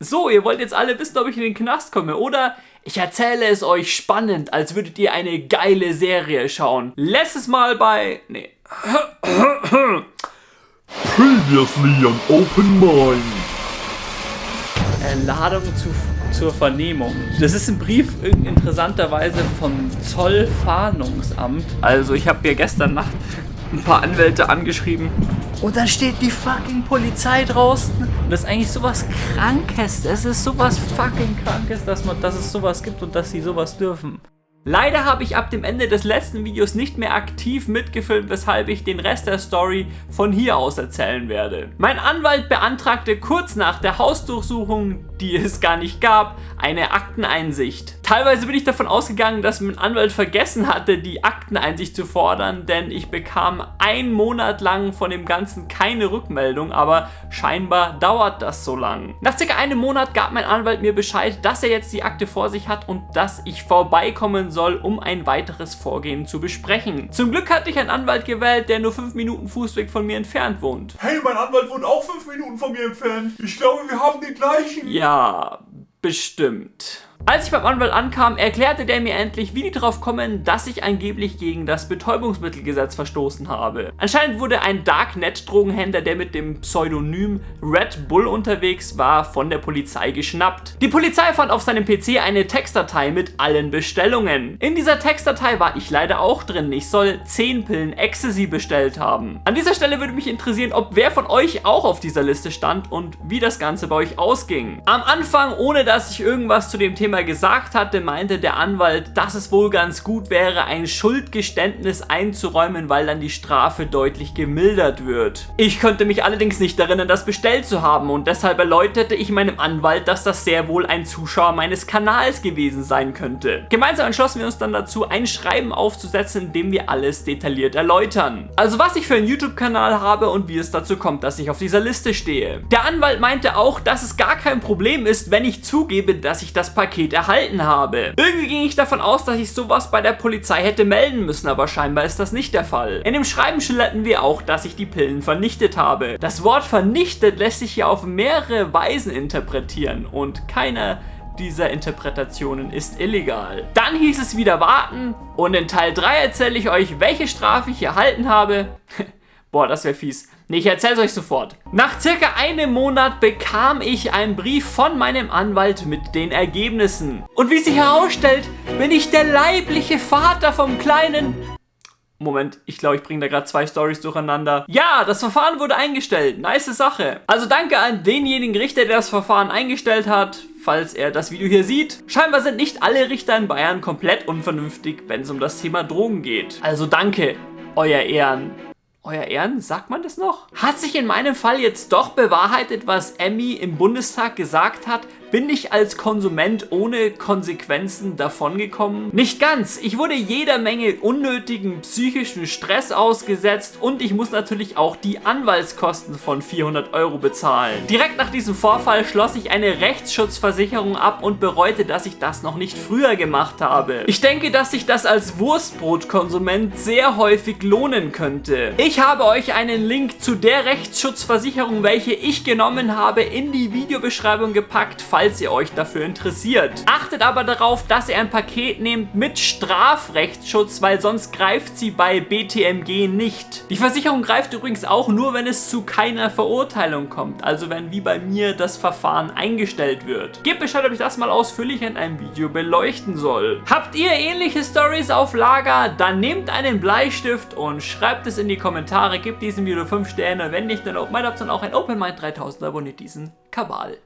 So, ihr wollt jetzt alle wissen, ob ich in den Knast komme, oder? Ich erzähle es euch spannend, als würdet ihr eine geile Serie schauen. Letztes Mal bei... Nee. Previously on Open Mind. Äh, Ladung zu, zur Vernehmung. Das ist ein Brief interessanterweise vom Zollfahndungsamt. Also ich habe hier gestern Nacht ein paar Anwälte angeschrieben. Und dann steht die fucking Polizei draußen. Und das ist eigentlich sowas Krankes. Das ist sowas fucking Krankes, dass, man, dass es sowas gibt und dass sie sowas dürfen. Leider habe ich ab dem Ende des letzten Videos nicht mehr aktiv mitgefilmt, weshalb ich den Rest der Story von hier aus erzählen werde. Mein Anwalt beantragte kurz nach der Hausdurchsuchung, die es gar nicht gab, eine Akteneinsicht. Teilweise bin ich davon ausgegangen, dass mein Anwalt vergessen hatte, die Akteneinsicht zu fordern, denn ich bekam einen Monat lang von dem Ganzen keine Rückmeldung, aber scheinbar dauert das so lang. Nach circa einem Monat gab mein Anwalt mir Bescheid, dass er jetzt die Akte vor sich hat und dass ich vorbeikommen soll, um ein weiteres Vorgehen zu besprechen. Zum Glück hatte ich einen Anwalt gewählt, der nur 5 Minuten Fußweg von mir entfernt wohnt. Hey, mein Anwalt wohnt auch 5 Minuten von mir entfernt. Ich glaube, wir haben den gleichen. Ja, bestimmt. Als ich beim Anwalt ankam, erklärte der mir endlich, wie die darauf kommen, dass ich angeblich gegen das Betäubungsmittelgesetz verstoßen habe. Anscheinend wurde ein Darknet-Drogenhändler, der mit dem Pseudonym Red Bull unterwegs war, von der Polizei geschnappt. Die Polizei fand auf seinem PC eine Textdatei mit allen Bestellungen. In dieser Textdatei war ich leider auch drin. Ich soll 10 Pillen Ecstasy bestellt haben. An dieser Stelle würde mich interessieren, ob wer von euch auch auf dieser Liste stand und wie das Ganze bei euch ausging. Am Anfang, ohne dass ich irgendwas zu dem Thema Thema gesagt hatte, meinte der Anwalt, dass es wohl ganz gut wäre, ein Schuldgeständnis einzuräumen, weil dann die Strafe deutlich gemildert wird. Ich konnte mich allerdings nicht erinnern, das bestellt zu haben und deshalb erläuterte ich meinem Anwalt, dass das sehr wohl ein Zuschauer meines Kanals gewesen sein könnte. Gemeinsam entschlossen wir uns dann dazu, ein Schreiben aufzusetzen, in dem wir alles detailliert erläutern. Also was ich für einen YouTube-Kanal habe und wie es dazu kommt, dass ich auf dieser Liste stehe. Der Anwalt meinte auch, dass es gar kein Problem ist, wenn ich zugebe, dass ich das Paket Paket erhalten habe. Irgendwie ging ich davon aus, dass ich sowas bei der Polizei hätte melden müssen, aber scheinbar ist das nicht der Fall. In dem Schreiben schilderten wir auch, dass ich die Pillen vernichtet habe. Das Wort vernichtet lässt sich hier auf mehrere Weisen interpretieren und keiner dieser Interpretationen ist illegal. Dann hieß es wieder warten und in Teil 3 erzähle ich euch, welche Strafe ich erhalten habe. Boah, das wäre fies. Nee, ich erzähl's euch sofort. Nach circa einem Monat bekam ich einen Brief von meinem Anwalt mit den Ergebnissen. Und wie sich herausstellt, bin ich der leibliche Vater vom kleinen... Moment, ich glaube, ich bringe da gerade zwei Stories durcheinander. Ja, das Verfahren wurde eingestellt. Nice Sache. Also danke an denjenigen Richter, der das Verfahren eingestellt hat, falls er das Video hier sieht. Scheinbar sind nicht alle Richter in Bayern komplett unvernünftig, wenn es um das Thema Drogen geht. Also danke, euer Ehren. Euer Ehren, sagt man das noch? Hat sich in meinem Fall jetzt doch bewahrheitet, was Emmy im Bundestag gesagt hat, bin ich als Konsument ohne Konsequenzen davongekommen? Nicht ganz. Ich wurde jeder Menge unnötigen psychischen Stress ausgesetzt und ich muss natürlich auch die Anwaltskosten von 400 Euro bezahlen. Direkt nach diesem Vorfall schloss ich eine Rechtsschutzversicherung ab und bereute, dass ich das noch nicht früher gemacht habe. Ich denke, dass sich das als Wurstbrotkonsument sehr häufig lohnen könnte. Ich habe euch einen Link zu der Rechtsschutzversicherung, welche ich genommen habe, in die Videobeschreibung gepackt, falls ihr euch dafür interessiert. Achtet aber darauf, dass ihr ein Paket nehmt mit Strafrechtsschutz, weil sonst greift sie bei BTMG nicht. Die Versicherung greift übrigens auch nur, wenn es zu keiner Verurteilung kommt, also wenn wie bei mir das Verfahren eingestellt wird. Gebt Bescheid, ob ich das mal ausführlich in einem Video beleuchten soll. Habt ihr ähnliche Stories auf Lager? Dann nehmt einen Bleistift und schreibt es in die Kommentare, gebt diesem Video 5 Sterne, wenn nicht, dann auch meine Option auch ein Open Mind 3000 abonniert diesen Kabal.